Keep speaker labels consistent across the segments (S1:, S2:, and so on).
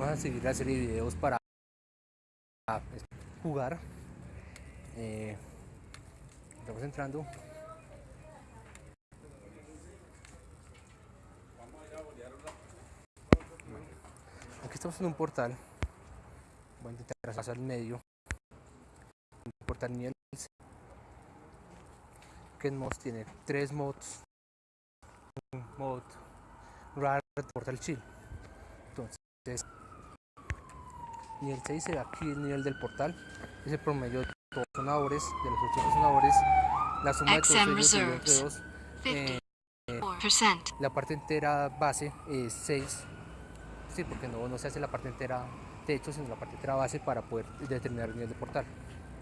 S1: vamos a seguir la serie de videos para jugar. Eh, estamos entrando. Aquí estamos en un portal. Voy a intentar pasar al medio. Portal nivel que mods tiene tres mods. Un mod raro portal chill. Entonces, nivel 6 será aquí el nivel del portal. Es el promedio de todos los sonadores, de los 8 sonadores. La suma de todos ellos entre 2. Eh, la parte entera base es 6. Sí, porque no, no se hace la parte entera techo, sino la parte entera base para poder determinar el nivel de portal.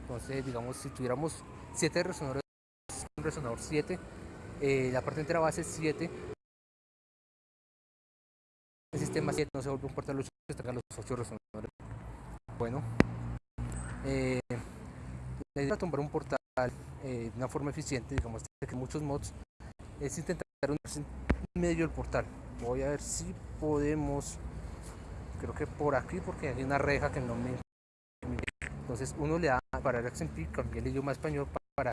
S1: Entonces, digamos, si tuviéramos 7 resonadores, un resonador 7, eh, la parte entera base es 7, el sistema 7 no se vuelve un portal los tenga los 8 resonadores. Bueno, eh, la idea de tomar un portal eh, de una forma eficiente, digamos que muchos mods, es intentar un medio del portal. Voy a ver si podemos, creo que por aquí, porque hay una reja que no me. Entonces uno le da para el XMP, cambiar el idioma español para, para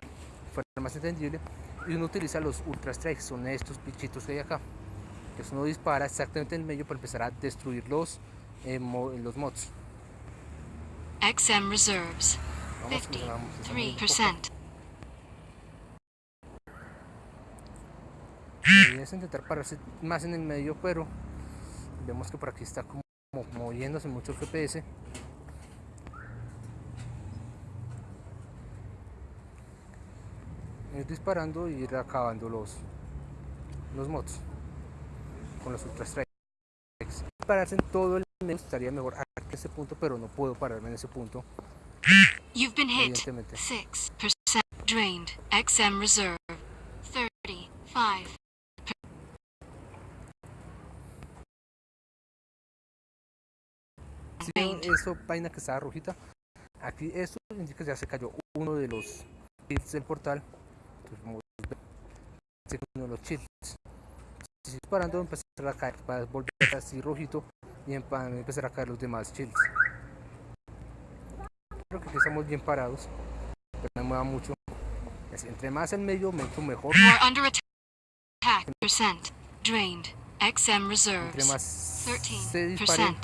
S1: fuera más entendible, y uno utiliza los Ultra Strikes, son estos pichitos que hay acá que uno dispara exactamente en el medio para empezar a destruir los, eh, los mods. XM reserves 53%. Es intentar pararse más en el medio, pero vemos que por aquí está como moviéndose mucho el FPS. Ir disparando y ir acabando los, los mods con los Ultra Strikes. Pararse en todo el medio estaría mejor a ese punto, pero no puedo pararme en ese punto. You've been hit. 6% drained. XM reserve. 35. Si ven eso, vaina que estaba rojita, aquí esto indica que ya se cayó uno de los chips del portal. Entonces, vamos a ver uno de los chips si disparando empezar a caer para volver así rojito y empezar a caer los demás chiles. Creo que aquí estamos bien parados pero no me mueva mucho. Entre más en medio mejor. Entre más se dispare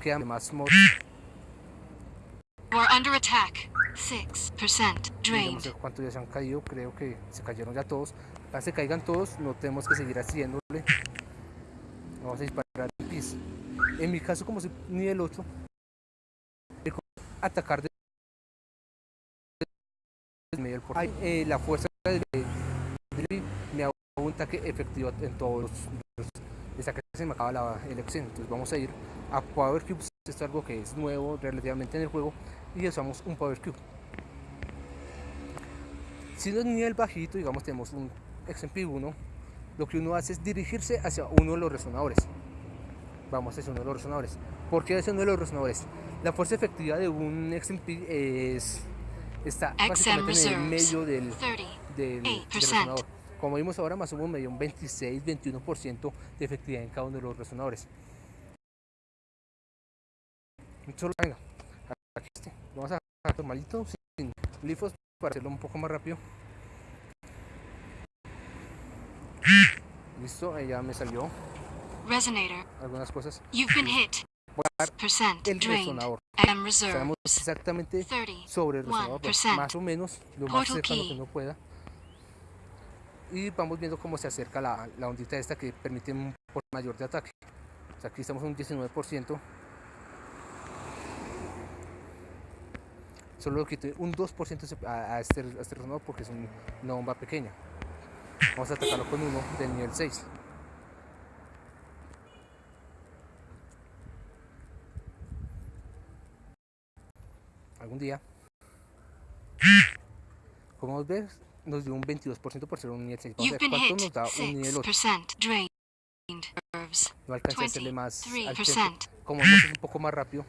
S1: queda más mod are under attack. 6% drained. No sé cuántos ya se han caído, creo que se cayeron ya todos. Para que caigan todos, no tenemos que seguir haciéndole. Vamos a disparar En mi caso, como soy nivel 8, atacar de medio del portal. Eh, la fuerza de, me hago un ataque efectivo en todos los, esa que se me acaba la elección. Entonces vamos a ir a Power Cubes. Esto es algo que es nuevo relativamente en el juego y usamos un Power Cube. Si no es nivel bajito, digamos tenemos un XMP1, lo que uno hace es dirigirse hacia uno de los resonadores. Vamos hacia uno de los resonadores. ¿Por qué hacia uno de los resonadores? La fuerza efectiva de un XMP es, está básicamente en el medio del, del, del resonador. Como vimos ahora, más o menos medio un 26-21% de efectividad en cada uno de los resonadores. Solo, venga, aquí este. Vamos a dejar normalito, sin glifos, para hacerlo un poco más rápido. Listo, ahí ya me salió. Resonator. Algunas cosas. You've been hit. Voy a dar el resonador. Estamos exactamente sobre el resonador, más o menos, lo más cercano que uno pueda y vamos viendo cómo se acerca la, la ondita esta que permite un por mayor de ataque. O sea, aquí estamos en un 19%. Solo quité un 2% a, este, a este resonador porque es una bomba pequeña. Vamos a atacarlo con uno del nivel 6. Algún día. Como ves, nos dio un 22% por ser un nivel 6. Vamos a ver cuánto nos da un nivel 8. No alcancé a hacerle más al tiempo. Como vamos un poco más rápido,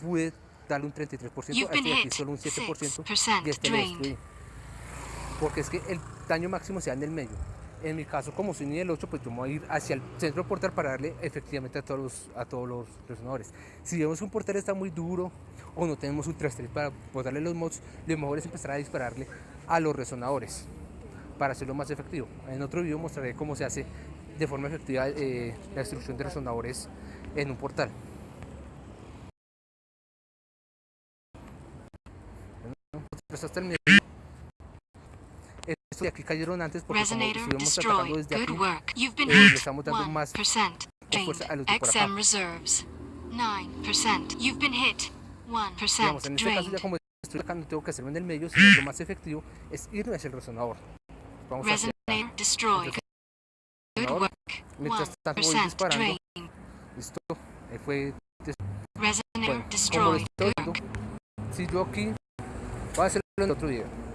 S1: pude darle un 33%, a este aquí solo un 7% y este lo destruí. Porque es que el daño máximo se da en el medio. En mi caso, como soy nivel 8, pues yo me voy a ir hacia el centro portal para darle efectivamente a todos los, a todos los resonadores. Si vemos que un portal está muy duro o no tenemos ultra stress para botarle los mods, lo mejor es empezar a dispararle a los resonadores para hacerlo más efectivo. En otro video mostraré cómo se hace de forma efectiva eh, la destrucción de resonadores en un portal. Pues. Estos de aquí cayeron antes porque como
S2: Resonator
S1: estuvimos atacando
S2: destroyed.
S1: desde
S2: Good
S1: aquí,
S2: work. You've been
S1: eh, le
S2: hit.
S1: estamos dando más
S2: 1%.
S1: fuerza a
S2: Drained.
S1: los de por acá.
S2: XM reserves. 9%. You've been hit.
S1: digamos,
S2: 1%
S1: en este caso ya como estoy acá no tengo que hacerlo en el medio, sino lo más efectivo es irme hacia el resonador. Vamos hacia
S2: Resonator destroyed. Good work.
S1: Mientras tanto voy
S2: 1%
S1: disparando. Listo. Ahí fue
S2: Resonator
S1: Bueno, como lo
S2: destroyed.
S1: estoy
S2: Good
S1: viendo, si yo aquí voy a hacerlo en otro video.